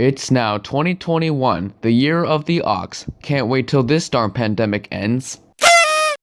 It's now 2021, the year of the ox. Can't wait till this darn pandemic ends.